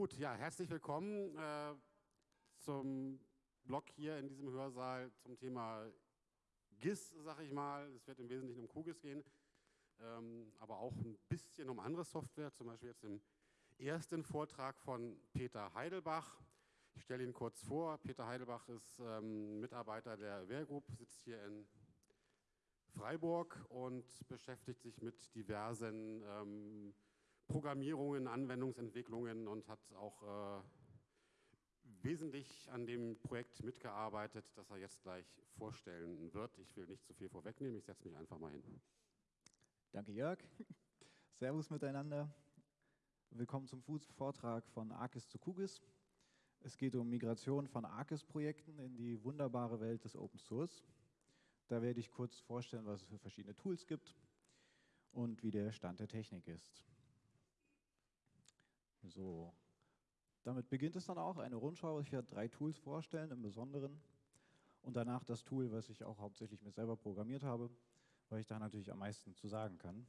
Gut, ja, herzlich willkommen äh, zum Blog hier in diesem Hörsaal zum Thema GIS, sag ich mal. Es wird im Wesentlichen um QGIS gehen, ähm, aber auch ein bisschen um andere Software, zum Beispiel jetzt im ersten Vortrag von Peter Heidelbach. Ich stelle ihn kurz vor. Peter Heidelbach ist ähm, Mitarbeiter der Wehr Group, sitzt hier in Freiburg und beschäftigt sich mit diversen ähm, Programmierungen, Anwendungsentwicklungen und hat auch äh, wesentlich an dem Projekt mitgearbeitet, das er jetzt gleich vorstellen wird. Ich will nicht zu viel vorwegnehmen, ich setze mich einfach mal hin. Danke Jörg. Servus miteinander. Willkommen zum Vortrag von ARCIS zu QGIS. Es geht um Migration von ARCIS-Projekten in die wunderbare Welt des Open Source. Da werde ich kurz vorstellen, was es für verschiedene Tools gibt und wie der Stand der Technik ist. So, damit beginnt es dann auch, eine Rundschau. Ich werde drei Tools vorstellen im Besonderen und danach das Tool, was ich auch hauptsächlich mir selber programmiert habe, weil ich da natürlich am meisten zu sagen kann.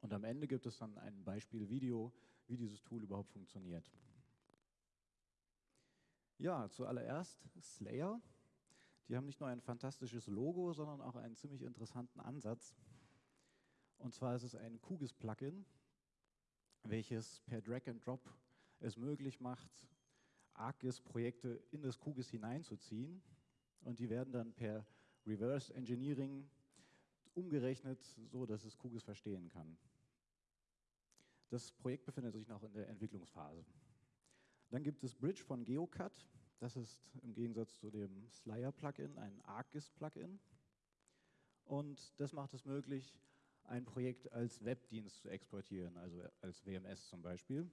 Und am Ende gibt es dann ein Beispiel-Video, wie dieses Tool überhaupt funktioniert. Ja, zuallererst Slayer. Die haben nicht nur ein fantastisches Logo, sondern auch einen ziemlich interessanten Ansatz. Und zwar ist es ein QGIS-Plugin, welches per Drag and Drop es möglich macht, ArcGIS-Projekte in das QGIS hineinzuziehen. Und die werden dann per Reverse Engineering umgerechnet, so dass es QGIS verstehen kann. Das Projekt befindet sich noch in der Entwicklungsphase. Dann gibt es Bridge von GeoCut. Das ist im Gegensatz zu dem Slayer-Plugin ein ArcGIS-Plugin. Und das macht es möglich, ein Projekt als Webdienst zu exportieren, also als WMS zum Beispiel,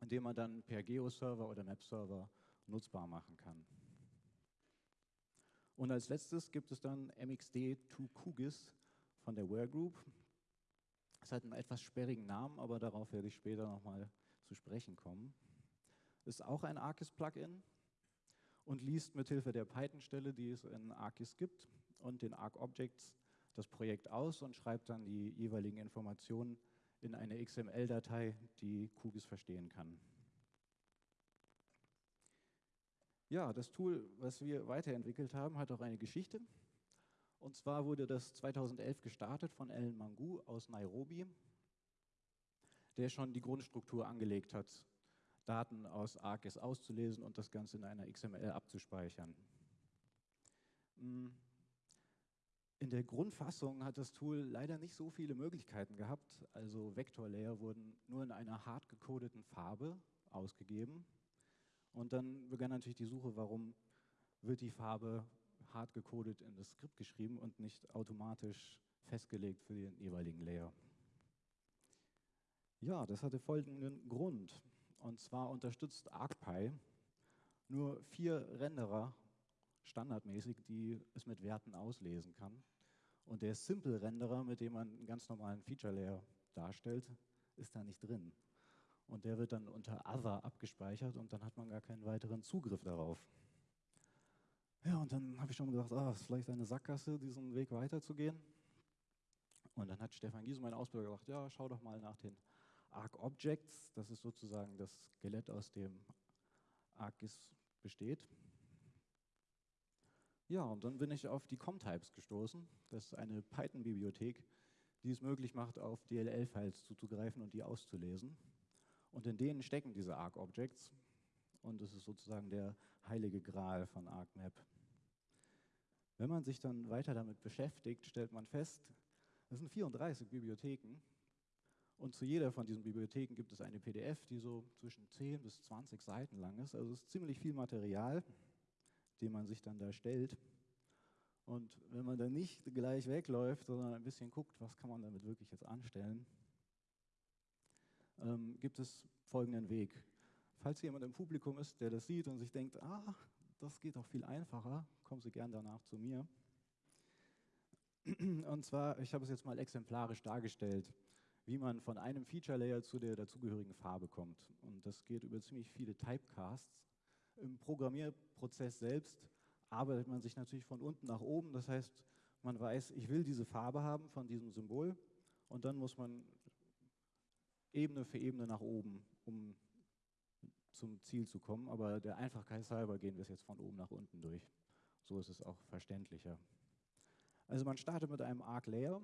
indem man dann per Geo-Server oder Map-Server nutzbar machen kann. Und als letztes gibt es dann MXD2QGIS von der Ware Group. Es hat einen etwas sperrigen Namen, aber darauf werde ich später nochmal zu sprechen kommen. Ist auch ein ArcGIS-Plugin und liest mithilfe der Python-Stelle, die es in ArcGIS gibt, und den ArcObjects das Projekt aus und schreibt dann die jeweiligen Informationen in eine XML-Datei, die QGIS verstehen kann. Ja, das Tool, was wir weiterentwickelt haben, hat auch eine Geschichte. Und zwar wurde das 2011 gestartet von Alan Mangu aus Nairobi, der schon die Grundstruktur angelegt hat, Daten aus ArcGIS auszulesen und das Ganze in einer XML abzuspeichern. Hm. In der Grundfassung hat das Tool leider nicht so viele Möglichkeiten gehabt. Also Vektorlayer wurden nur in einer hart gecodeten Farbe ausgegeben. Und dann begann natürlich die Suche, warum wird die Farbe hart gecodet in das Skript geschrieben und nicht automatisch festgelegt für den jeweiligen Layer. Ja, das hatte folgenden Grund. Und zwar unterstützt ArcPy nur vier Renderer standardmäßig, die es mit Werten auslesen kann. Und der Simple-Renderer, mit dem man einen ganz normalen Feature-Layer darstellt, ist da nicht drin. Und der wird dann unter Other abgespeichert und dann hat man gar keinen weiteren Zugriff darauf. Ja, und dann habe ich schon gedacht, ah, ist vielleicht eine Sackgasse, diesen Weg weiterzugehen. Und dann hat Stefan Giese, mein Ausbilder, gesagt, ja, schau doch mal nach den Arc Objects. Das ist sozusagen das Skelett, aus dem ArcGIS besteht. Ja, und dann bin ich auf die ComTypes gestoßen. Das ist eine Python-Bibliothek, die es möglich macht, auf DLL-Files zuzugreifen und die auszulesen. Und in denen stecken diese ArcObjects. Und das ist sozusagen der heilige Gral von ArcMap. Wenn man sich dann weiter damit beschäftigt, stellt man fest, es sind 34 Bibliotheken. Und zu jeder von diesen Bibliotheken gibt es eine PDF, die so zwischen 10 bis 20 Seiten lang ist. Also es ist ziemlich viel Material den man sich dann da stellt. Und wenn man dann nicht gleich wegläuft, sondern ein bisschen guckt, was kann man damit wirklich jetzt anstellen, ähm, gibt es folgenden Weg. Falls jemand im Publikum ist, der das sieht und sich denkt, ah, das geht doch viel einfacher, kommen Sie gern danach zu mir. Und zwar, ich habe es jetzt mal exemplarisch dargestellt, wie man von einem Feature Layer zu der dazugehörigen Farbe kommt. Und das geht über ziemlich viele Typecasts. Im Programmierprozess selbst arbeitet man sich natürlich von unten nach oben. Das heißt, man weiß, ich will diese Farbe haben von diesem Symbol und dann muss man Ebene für Ebene nach oben, um zum Ziel zu kommen, aber der Einfachkeit halber gehen wir es jetzt von oben nach unten durch. So ist es auch verständlicher. Also man startet mit einem Arc-Layer,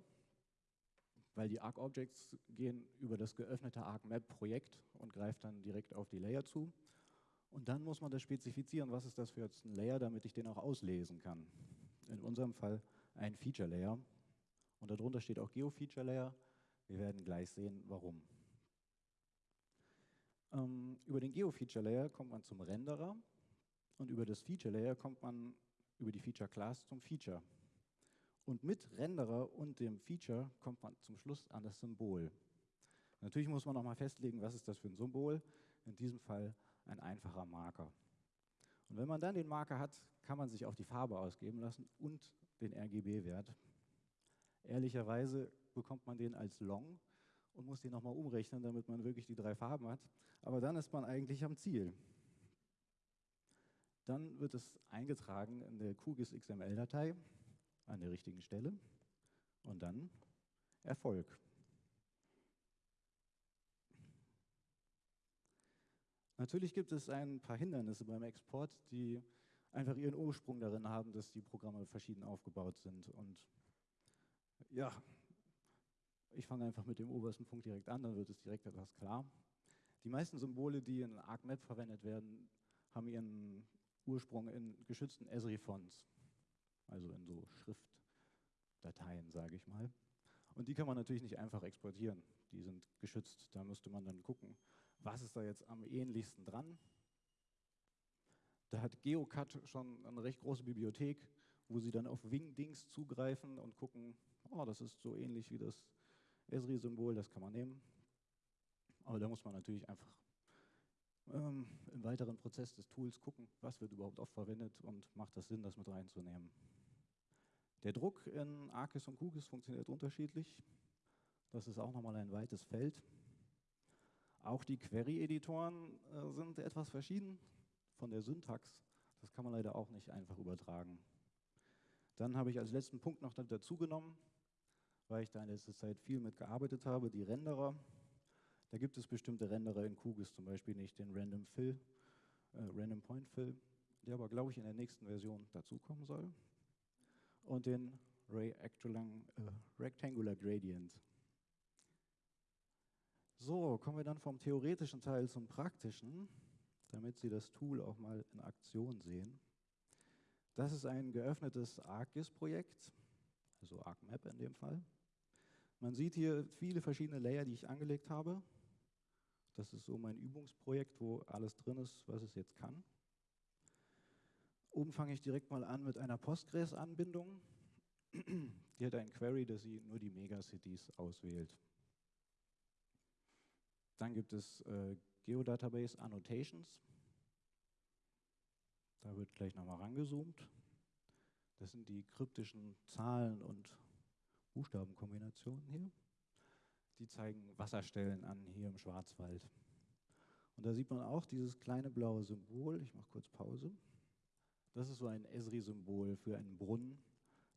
weil die Arc-Objects gehen über das geöffnete Arc-Map-Projekt und greift dann direkt auf die Layer zu. Und dann muss man das spezifizieren, was ist das für jetzt ein Layer, damit ich den auch auslesen kann. In unserem Fall ein Feature Layer. Und darunter steht auch Geo-Feature Layer. Wir werden gleich sehen, warum. Ähm, über den Geo-Feature Layer kommt man zum Renderer und über das Feature Layer kommt man über die Feature Class zum Feature. Und mit Renderer und dem Feature kommt man zum Schluss an das Symbol. Natürlich muss man noch mal festlegen, was ist das für ein Symbol. In diesem Fall ein einfacher Marker. Und wenn man dann den Marker hat, kann man sich auch die Farbe ausgeben lassen und den RGB-Wert. Ehrlicherweise bekommt man den als Long und muss den nochmal umrechnen, damit man wirklich die drei Farben hat. Aber dann ist man eigentlich am Ziel. Dann wird es eingetragen in der QGIS XML-Datei an der richtigen Stelle und dann Erfolg. Natürlich gibt es ein paar Hindernisse beim Export, die einfach ihren Ursprung darin haben, dass die Programme verschieden aufgebaut sind. Und ja, ich fange einfach mit dem obersten Punkt direkt an, dann wird es direkt etwas klar. Die meisten Symbole, die in ArcMap verwendet werden, haben ihren Ursprung in geschützten Esri-Fonts, also in so Schriftdateien, sage ich mal. Und die kann man natürlich nicht einfach exportieren. Die sind geschützt. Da müsste man dann gucken, was ist da jetzt am ähnlichsten dran. Da hat GeoCut schon eine recht große Bibliothek, wo sie dann auf Wingdings zugreifen und gucken, oh, das ist so ähnlich wie das Esri-Symbol, das kann man nehmen. Aber da muss man natürlich einfach ähm, im weiteren Prozess des Tools gucken, was wird überhaupt oft verwendet und macht das Sinn, das mit reinzunehmen. Der Druck in ArcGIS und QGIS funktioniert unterschiedlich. Das ist auch nochmal ein weites Feld. Auch die Query-Editoren äh, sind etwas verschieden von der Syntax. Das kann man leider auch nicht einfach übertragen. Dann habe ich als letzten Punkt noch dazu genommen, weil ich da in letzter Zeit viel mit gearbeitet habe, die Renderer. Da gibt es bestimmte Renderer in QGIS, zum Beispiel nicht den Random Fill, äh, Random Point Fill, der aber, glaube ich, in der nächsten Version dazukommen soll. Und den Ray äh, Rectangular Gradient. So, kommen wir dann vom theoretischen Teil zum praktischen, damit Sie das Tool auch mal in Aktion sehen. Das ist ein geöffnetes ArcGIS-Projekt, also ArcMap in dem Fall. Man sieht hier viele verschiedene Layer, die ich angelegt habe. Das ist so mein Übungsprojekt, wo alles drin ist, was es jetzt kann. Oben fange ich direkt mal an mit einer Postgres-Anbindung. Die hat ein Query, dass sie nur die Megacities auswählt. Dann gibt es äh, Geodatabase Annotations. Da wird gleich nochmal rangezoomt. Das sind die kryptischen Zahlen und Buchstabenkombinationen hier. Die zeigen Wasserstellen an hier im Schwarzwald. Und da sieht man auch dieses kleine blaue Symbol. Ich mache kurz Pause. Das ist so ein Esri-Symbol für einen Brunnen.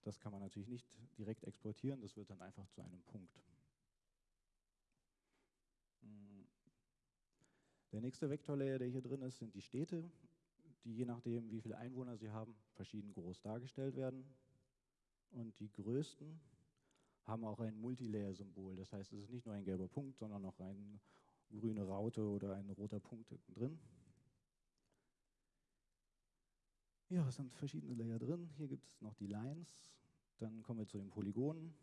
Das kann man natürlich nicht direkt exportieren, das wird dann einfach zu einem Punkt. Der nächste Vektorlayer, der hier drin ist, sind die Städte, die je nachdem, wie viele Einwohner sie haben, verschieden groß dargestellt werden. Und die größten haben auch ein Multilayer-Symbol. Das heißt, es ist nicht nur ein gelber Punkt, sondern auch eine grüne Raute oder ein roter Punkt drin. Ja, es sind verschiedene Layer drin. Hier gibt es noch die Lines. Dann kommen wir zu den Polygonen.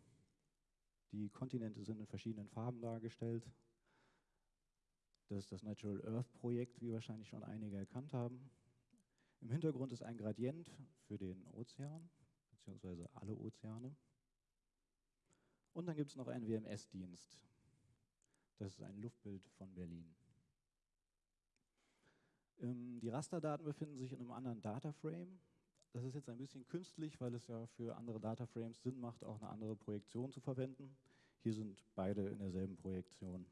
Die Kontinente sind in verschiedenen Farben dargestellt. Das ist das Natural Earth Projekt, wie wahrscheinlich schon einige erkannt haben. Im Hintergrund ist ein Gradient für den Ozean, beziehungsweise alle Ozeane. Und dann gibt es noch einen WMS-Dienst. Das ist ein Luftbild von Berlin. Ähm, die Rasterdaten befinden sich in einem anderen Dataframe. Das ist jetzt ein bisschen künstlich, weil es ja für andere Dataframes Sinn macht, auch eine andere Projektion zu verwenden. Hier sind beide in derselben Projektion.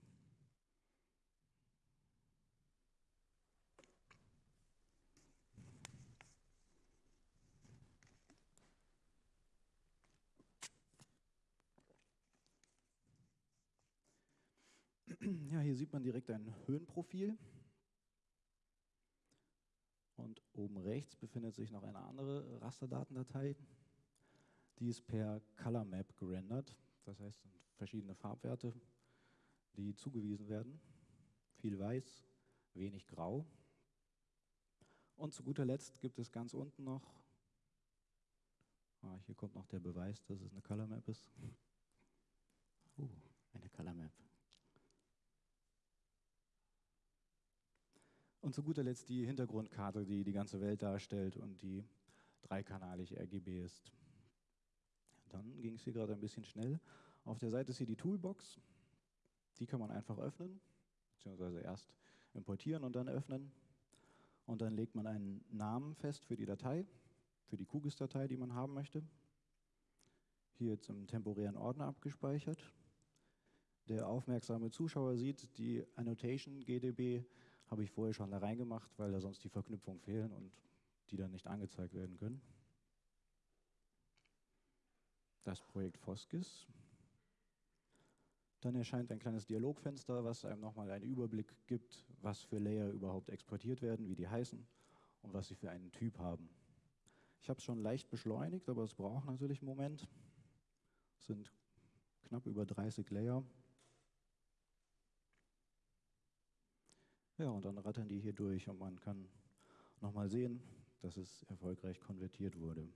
Ja, hier sieht man direkt ein Höhenprofil. Und oben rechts befindet sich noch eine andere Rasterdatendatei. Die ist per Color Map gerendert. Das heißt, sind verschiedene Farbwerte, die zugewiesen werden. Viel weiß, wenig grau. Und zu guter Letzt gibt es ganz unten noch, ah, hier kommt noch der Beweis, dass es eine Color Map ist. Uh, eine Color Map. Und zu guter Letzt die Hintergrundkarte, die die ganze Welt darstellt und die dreikanalig RGB ist. Dann ging es hier gerade ein bisschen schnell. Auf der Seite ist hier die Toolbox. Die kann man einfach öffnen, beziehungsweise erst importieren und dann öffnen. Und dann legt man einen Namen fest für die Datei, für die QGIS-Datei, die man haben möchte. Hier jetzt im temporären Ordner abgespeichert. Der aufmerksame Zuschauer sieht, die Annotation GDB habe ich vorher schon da reingemacht, weil da sonst die Verknüpfungen fehlen und die dann nicht angezeigt werden können. Das Projekt Foskis. Dann erscheint ein kleines Dialogfenster, was einem nochmal einen Überblick gibt, was für Layer überhaupt exportiert werden, wie die heißen und was sie für einen Typ haben. Ich habe es schon leicht beschleunigt, aber es braucht natürlich einen Moment. Es sind knapp über 30 Layer. Ja, und dann rattern die hier durch und man kann nochmal sehen, dass es erfolgreich konvertiert wurde.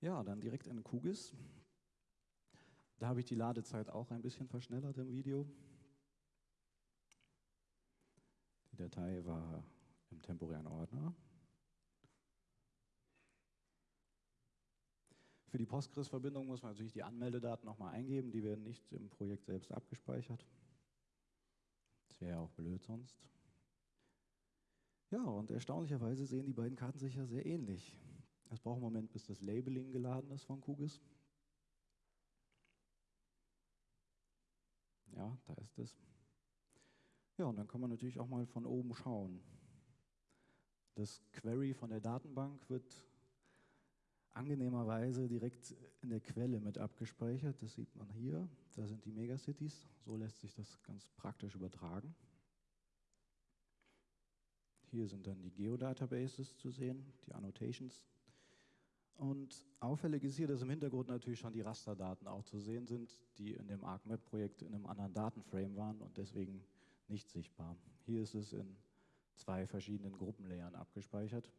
Ja, dann direkt in QGIS. Da habe ich die Ladezeit auch ein bisschen verschnellert im Video. Die Datei war im temporären Ordner. Für die Postgres-Verbindung muss man natürlich die Anmeldedaten nochmal eingeben, die werden nicht im Projekt selbst abgespeichert. Das wäre ja auch blöd sonst. Ja, und erstaunlicherweise sehen die beiden Karten sich ja sehr ähnlich. Es braucht einen Moment, bis das Labeling geladen ist von QGIS. Ja, da ist es. Ja, und dann kann man natürlich auch mal von oben schauen. Das Query von der Datenbank wird angenehmerweise direkt in der Quelle mit abgespeichert. Das sieht man hier. Da sind die Megacities. So lässt sich das ganz praktisch übertragen. Hier sind dann die Geodatabases zu sehen, die Annotations. Und auffällig ist hier, dass im Hintergrund natürlich schon die Rasterdaten auch zu sehen sind, die in dem ArcMap-Projekt in einem anderen Datenframe waren und deswegen nicht sichtbar. Hier ist es in zwei verschiedenen Gruppenlayern abgespeichert.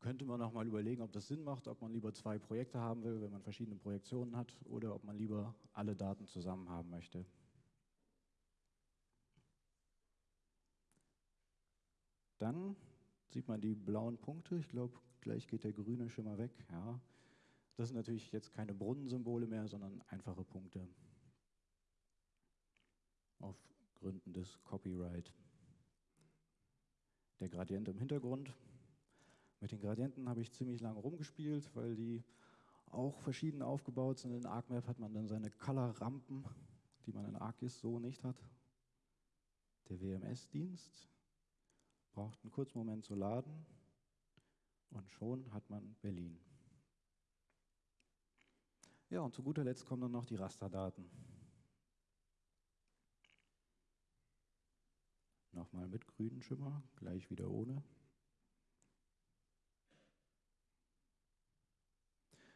Könnte man noch mal überlegen, ob das Sinn macht, ob man lieber zwei Projekte haben will, wenn man verschiedene Projektionen hat, oder ob man lieber alle Daten zusammen haben möchte. Dann sieht man die blauen Punkte. Ich glaube, gleich geht der grüne Schimmer weg. Ja. Das sind natürlich jetzt keine Brunnensymbole mehr, sondern einfache Punkte. Auf Gründen des Copyright. Der Gradient im Hintergrund. Mit den Gradienten habe ich ziemlich lange rumgespielt, weil die auch verschieden aufgebaut sind. In ArcMap hat man dann seine Color-Rampen, die man in ArcGIS so nicht hat. Der WMS-Dienst braucht einen kurzen Moment zu laden. Und schon hat man Berlin. Ja, und zu guter Letzt kommen dann noch die Rasterdaten. Nochmal mit grünen Schimmer, gleich wieder ohne.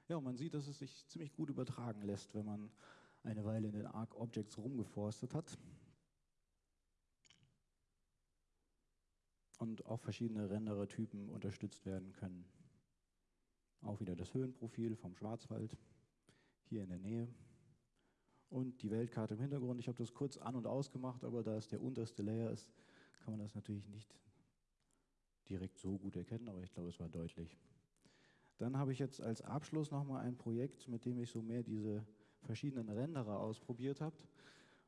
Ja, und man sieht, dass es sich ziemlich gut übertragen lässt, wenn man eine Weile in den Arc Objects rumgeforstet hat. und auch verschiedene Renderer-Typen unterstützt werden können. Auch wieder das Höhenprofil vom Schwarzwald hier in der Nähe und die Weltkarte im Hintergrund. Ich habe das kurz an- und ausgemacht, aber da es der unterste Layer ist, kann man das natürlich nicht direkt so gut erkennen, aber ich glaube, es war deutlich. Dann habe ich jetzt als Abschluss nochmal ein Projekt, mit dem ich so mehr diese verschiedenen Renderer ausprobiert habe.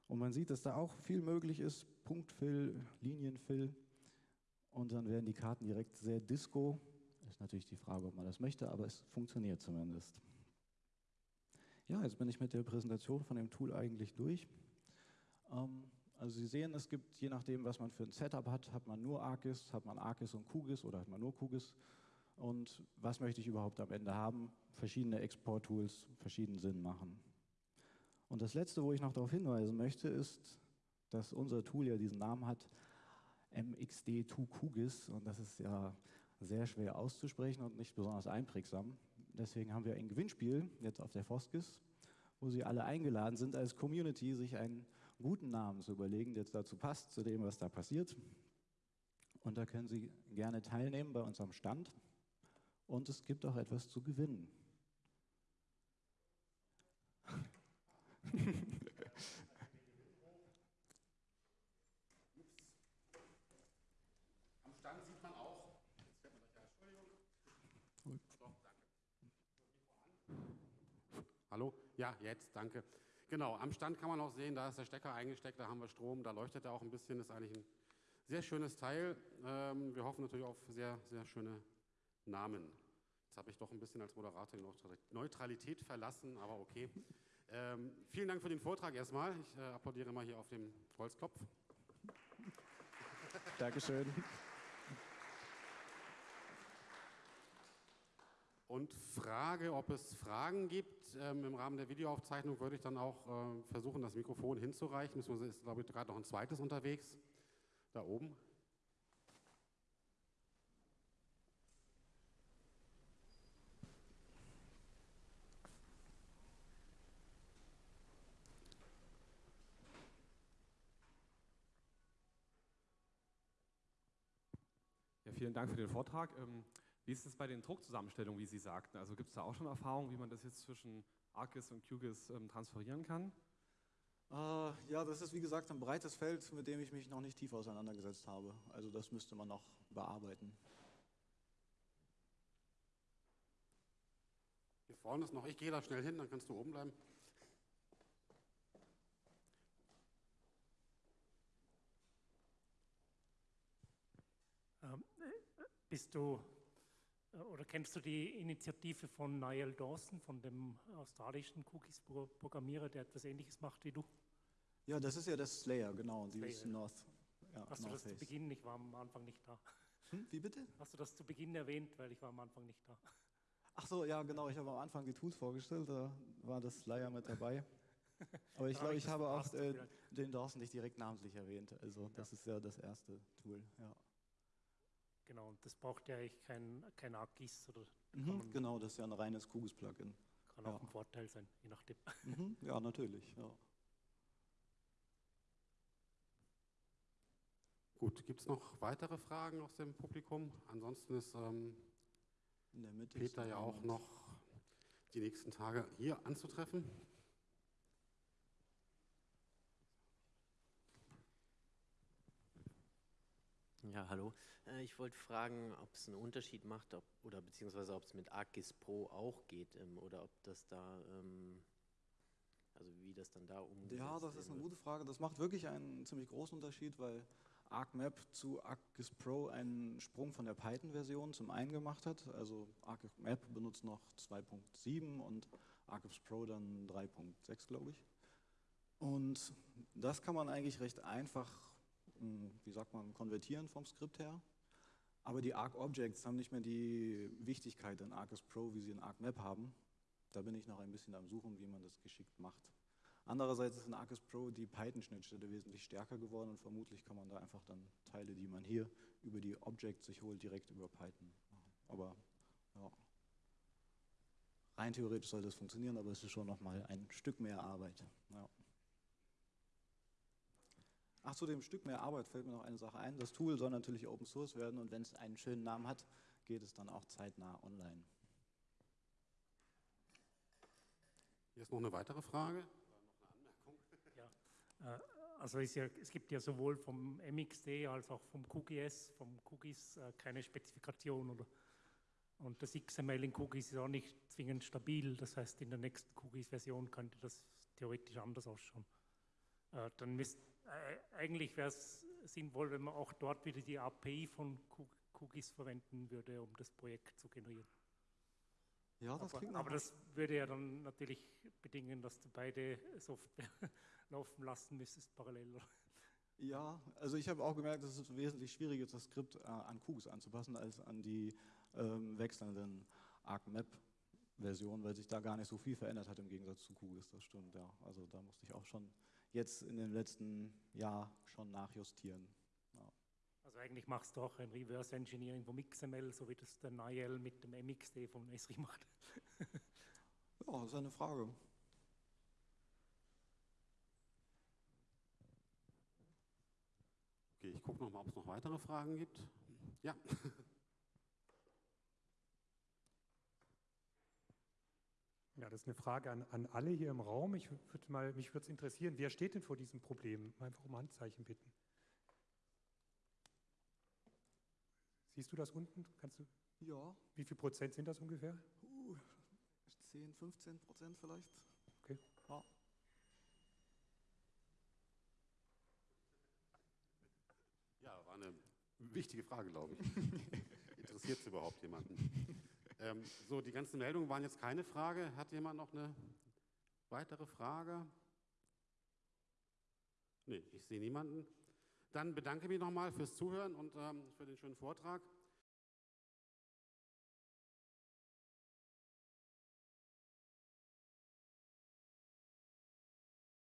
Und man sieht, dass da auch viel möglich ist, Punktfill, Linienfill. Und dann werden die Karten direkt sehr disco. Ist natürlich die Frage, ob man das möchte, aber es funktioniert zumindest. Ja, jetzt bin ich mit der Präsentation von dem Tool eigentlich durch. Ähm, also Sie sehen, es gibt, je nachdem, was man für ein Setup hat, hat man nur ArcGIS, hat man ArcGIS und QGIS oder hat man nur QGIS. und was möchte ich überhaupt am Ende haben. Verschiedene Export-Tools verschiedenen Sinn machen. Und das Letzte, wo ich noch darauf hinweisen möchte, ist, dass unser Tool ja diesen Namen hat, MXD2QGIS, und das ist ja sehr schwer auszusprechen und nicht besonders einprägsam. Deswegen haben wir ein Gewinnspiel jetzt auf der Foskis, wo Sie alle eingeladen sind, als Community sich einen guten Namen zu überlegen, der jetzt dazu passt, zu dem, was da passiert. Und da können Sie gerne teilnehmen bei unserem Stand. Und es gibt auch etwas zu gewinnen. Am Stand sieht man auch. Hallo? Ja, jetzt, danke. Genau, am Stand kann man auch sehen, da ist der Stecker eingesteckt, da haben wir Strom, da leuchtet er auch ein bisschen, ist eigentlich ein sehr schönes Teil. Ähm, wir hoffen natürlich auf sehr, sehr schöne Namen. Jetzt habe ich doch ein bisschen als Moderator die Neutralität verlassen, aber okay. Ähm, vielen Dank für den Vortrag erstmal. Ich äh, applaudiere mal hier auf dem Holzkopf. Dankeschön. Und frage, ob es Fragen gibt. Ähm, Im Rahmen der Videoaufzeichnung würde ich dann auch äh, versuchen, das Mikrofon hinzureichen. Beziehungsweise ist, glaube ich, gerade noch ein zweites unterwegs. Da oben. Ja, vielen Dank für den Vortrag. Ähm, wie ist es bei den Druckzusammenstellungen, wie Sie sagten? Also gibt es da auch schon Erfahrungen, wie man das jetzt zwischen ArcGIS und QGIS ähm, transferieren kann? Äh, ja, das ist wie gesagt ein breites Feld, mit dem ich mich noch nicht tief auseinandergesetzt habe. Also das müsste man noch bearbeiten. Hier vorne ist noch, ich gehe da schnell hin, dann kannst du oben bleiben. Ähm, bist du äh, oder kennst du die Initiative von Niall Dawson, von dem australischen Cookies-Programmierer, der etwas Ähnliches macht wie du? Ja, das ist ja das Slayer, genau. Slayer. Dieses North. Ja, Hast du North das zu Face. Beginn? Ich war am Anfang nicht da. Hm, wie bitte? Hast du das zu Beginn erwähnt, weil ich war am Anfang nicht da. Ach so, ja, genau. Ich habe am Anfang die Tools vorgestellt, da war das Slayer mit dabei. Aber ich glaube, ich das habe auch äh, den Dawson nicht direkt namentlich erwähnt. Also das ist ja das erste Tool. Ja. Genau, und das braucht ja eigentlich kein, kein ArcGIS oder Mhm, genau, das ist ja ein reines QGIS-Plugin. kann auch Ja. ein Vorteil sein, je nachdem. Mhm, ja, natürlich. Ja. Gut, gibt es noch weitere Fragen aus dem Publikum? Ansonsten ist ähm, In der Mitte ist Peter ja auch noch die nächsten Tage hier anzutreffen. Ja, hallo. Äh, Ich wollte fragen, ob es einen Unterschied macht, ob, oder beziehungsweise ob es mit ArcGIS Pro auch geht ähm, oder ob das da, ähm, also wie das dann da umgesetzt Ja, das ist eine gute Frage. Das macht wirklich einen ziemlich großen Unterschied, weil ArcMap zu ArcGIS Pro einen Sprung von der Python-Version zum einen gemacht hat. Also ArcMap benutzt noch 2.7 und ArcGIS Pro dann 3.6, glaube ich. Und das kann man eigentlich recht einfach, wie sagt man, konvertieren vom Skript her. Aber die Arc-Objects haben nicht mehr die Wichtigkeit in ArcGIS Pro, wie sie in ArcMap haben. Da bin ich noch ein bisschen am Suchen, wie man das geschickt macht. Andererseits ist in ArcGIS Pro die Python-Schnittstelle wesentlich stärker geworden und vermutlich kann man da einfach dann Teile, die man hier über die Objects sich holt, direkt über Python machen. Aber ja, rein theoretisch soll das funktionieren, aber es ist schon nochmal ein Stück mehr Arbeit. Ja. Ach, zu dem Stück mehr Arbeit fällt mir noch eine Sache ein. Das Tool soll natürlich Open Source werden und wenn es einen schönen Namen hat, geht es dann auch zeitnah online. Hier ist noch eine weitere Frage. Äh, Also ist ja, es gibt ja sowohl vom MXD als auch vom QGIS, vom QGIS äh, keine Spezifikation. Oder? Und das XML in QGIS ist auch nicht zwingend stabil. Das heißt, in der nächsten QGIS-Version könnte das theoretisch anders ausschauen. Äh, dann müsst, äh, eigentlich wäre es sinnvoll, wenn man auch dort wieder die API von QGIS verwenden würde, um das Projekt zu generieren. Ja, das aber, aber das würde ja dann natürlich bedingen, dass du beide Software laufen lassen müsstest parallel. Ja, also ich habe auch gemerkt, dass es wesentlich schwieriger ist, das Skript äh, an QGIS anzupassen, als an die ähm, wechselnden ArcMap-Versionen, weil sich da gar nicht so viel verändert hat im Gegensatz zu QGIS, das stimmt, ja. Also da musste ich auch schon jetzt in dem letzten Jahr schon nachjustieren. Also eigentlich machst du auch ein Reverse Engineering vom XML, so wie das der Niel mit dem MXD vom Esri macht. ja, das ist eine Frage. Okay, ich gucke nochmal, ob es noch weitere Fragen gibt. Ja. Ja, das ist eine Frage an, an alle hier im Raum. Ich würd mal, mich würde es interessieren, wer steht denn vor diesem Problem? Einfach um Handzeichen bitten. Siehst du das unten? Kannst du? Ja. Wie viel Prozent sind das ungefähr? Uh, 10, 15 Prozent vielleicht. Okay. Ja. Ja, war eine wichtige Frage, glaube ich. Interessiert es überhaupt jemanden? Ähm, so, die ganzen Meldungen waren jetzt keine Frage. Hat jemand noch eine weitere Frage? Nee, ich sehe niemanden. Dann bedanke ich mich nochmal fürs Zuhören und ähm, für den schönen Vortrag.